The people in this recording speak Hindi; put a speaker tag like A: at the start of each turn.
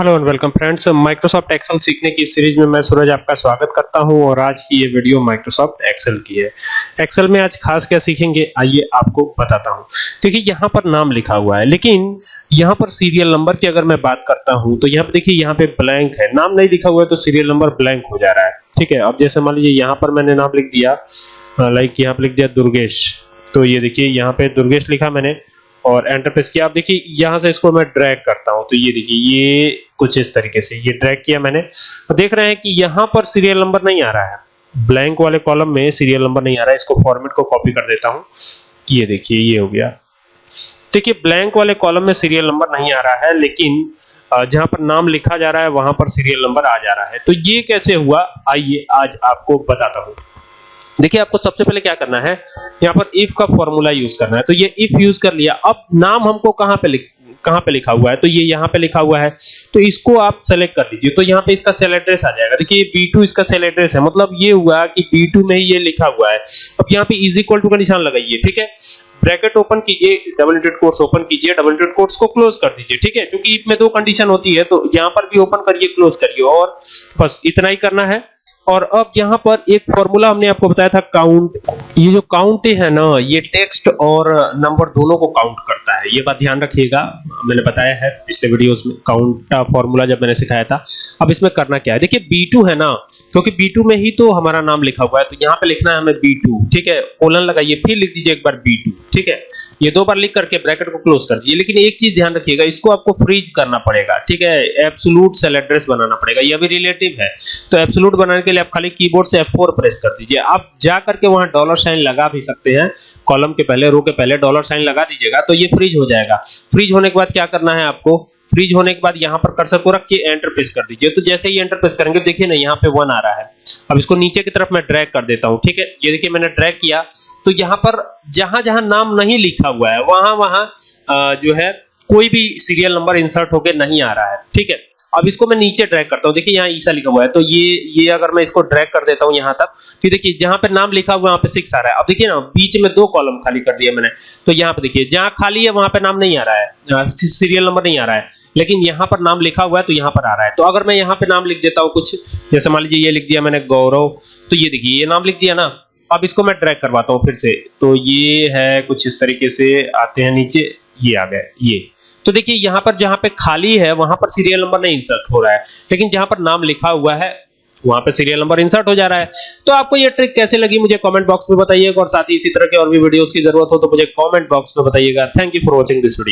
A: Hello and welcome friends Microsoft Excel सीखने की सीरीज़ में मैं सूरज आपका स्वागत करता हूँ और आज की ये वीडियो माइक्रोसॉफ्ट एक्सेल की है। एक्सेल में आज खास क्या सीखेंगे? आइए आपको बताता हूँ। देखिए, यहाँ पर नाम लिखा हुआ है, लेकिन यहाँ पर सीरियल नंबर की अगर मैं बात करता हूँ तो यहाँ पर देखिए, यहाँ पे ब्लैंक है। नाम नहीं लिखा हुआ है तो सीरियल नंबर ब्लैंक हो जा रहा है। ठीक है, अब जैसे मान लीजिए, यहाँ पर मैंने नाम लिख दिया लाइक यहाँ पर लिख दिया दुर्गेश। तो ये देखिए, यहाँ पे दुर्गेश लिखा मैंने। और एंटर प्रेस किया। आप देखिए, यहाँ से इसको मैं ड्रैग करता हूँ। तो ये देखिए, ये कुछ इस तरीके से, ये ड्रैग किया मैंने। तो देख रहे हैं कि यहाँ पर सीरियल नंबर नहीं आ रहा है। ब्लैंक वाले कॉलम में सीरियल नंबर नहीं आ रहा है। इसको फॉर्मेट को कॉपी कर देता हूँ। ये देखिए, ये हो गया। देखिए ब्लैंक वाले कॉलम में सीरियल नंबर नहीं आ रहा है, लेकिन जहाँ पर नाम लिखा जा रहा है, वहाँ पर सीरियल नंबर आ जा रहा है। तो ये कैसे हुआ? आइए, आज आपको बताता हूँ। देखिए आपको सबसे पहले क्या करना है? यहाँ पर इफ़ का फॉर्मूला यूज़ करना है। तो ये इफ़ यूज़ कर लिया। अब नाम हमको कहाँ पे लिख, कहाँ पे लिखा हुआ है? तो ये यहाँ पे लिखा हुआ है। तो इसको आप सेलेक्ट कर लीजिए तो यहाँ पे इसका सेल एड्रेस आ जाएगा। देखिए B2 इसका सेल एड्रेस है। मतलब ये हुआ कि B2 में ही ये लिखा हुआ है। अब यहाँ पे इज़ इक्वल टू का निशान लगाइए, ठीक है? ब्रैकेट ओपन कीजिए डबल इंटेड कोट्स ओपन कीजिए डबल इंटेड कोट्स को क्लोज कर दीजिए, ठीक है? क्योंकि इफ़ में दो कंडीशन होती है तो यहाँ पर भी ओपन करिए क्लोज करिए। और बस इतना ही करना है। और अब यहाँ पर एक फॉर्मूला हमने आपको बताया था काउंट ये जो काउंट है ना, ये टेक्स्ट और नंबर दोनों को काउंट करता है। ये बात ध्यान रखिएगा। मैंने बताया है पिछले वीडियोस में काउंट का फॉर्मूला जब मैंने सिखाया था। अब इसमें करना क्या है? देखिए B2 है ना, क्योंकि B2 में ही तो हमारा नाम लिखा हुआ है तो यहाँ पे लिखना है हमें B2 ठीक है? कोलन लगाइए, फिर लिख दीजिए एक बार B2 ठीक है? ये दो बार लिख करके ब्रैकेट को क्लोज कर दीजिए, लेकिन एक चीज़ ध्यान रखिएगा, इसको आपको फ्रीज करना पड़ेगा, ठीक है? एब्सोल्यूट सेल एड्रेस बनाना पड़ेगा, ये भी रिलेटिव है तो एब्सोल्यूट बनाने के लिए आप खाली कीबोर्ड से F4 प्रेस कर दीजिए। आप जा करके वहाँ डॉलर साइन लगा भी सकते हैं कॉलम के पहले रो के पहले डॉलर साइन लगा दीजिएगा तो ये फ्रीज हो जाएगा। फ्रीज होने के बाद क्या करना है आपको? फ्रीज होने के बाद यहाँ पर कर्सर को रख के एंटर प्रेस कर दीजिए। तो जैसे ही एंटर प्रेस करेंगे, देखिए ना, यहाँ पे 1 आ रहा है। अब इसको नीचे की तरफ़ मैं ड्रैग कर देता हूँ, ठीक है? ये देखिए, मैंने ड्रैग किया। तो यहाँ पर जहाँ जहाँ नाम नहीं लिखा हुआ है, वहाँ वहाँ जो है, कोई भी सीरियल नंबर इंसर्ट होके नहीं आ रहा है, ठीक है? अब इसको मैं नीचे ड्रैग करता हूँ। देखिए, यहाँ ईसा लिखा हुआ है। तो ये ये अगर मैं इसको ड्रैग कर देता हूँ यहाँ तक तो देखिए, जहाँ पे नाम लिखा हुआ है, वहाँ पे सिक्स आ रहा है। अब देखिए ना, बीच में दो कॉलम खाली कर दिया मैंने। तो यहाँ पे देखिए, जहाँ खाली है, वहाँ पे नाम नहीं आ रहा है। सीरियल नंबर नहीं आ रहा है। लेकिन यहाँ पर नाम लिखा हुआ है तो यहाँ पर आ रहा है। तो अगर मैं यहाँ पे नाम लिख देता हूँ कुछ, जैसे मान लीजिए, ये लिख दिया मैंने गौरव तो ये देखिए, ये नाम लिख दिया ना। अब इसको मैं ड्रैग करवाता हूँ फिर से। तो ये है, कुछ इस तरीके से आते हैं नीचे, ये आ गए ये। तो देखिए, यहाँ पर जहाँ पे खाली है, वहाँ पर सीरियल नंबर नहीं इंसर्ट हो रहा है। लेकिन जहाँ पर नाम लिखा हुआ है, वहाँ पे सीरियल नंबर इंसर्ट हो जा रहा है। तो आपको ये ट्रिक कैसे लगी, मुझे कमेंट बॉक्स में बताइएगा। और साथ ही इसी तरह के और भी वीडियोस की ज़रूरत हो तो मुझे कमेंट बॉक्स में बताइएगा। Thank you for watching this video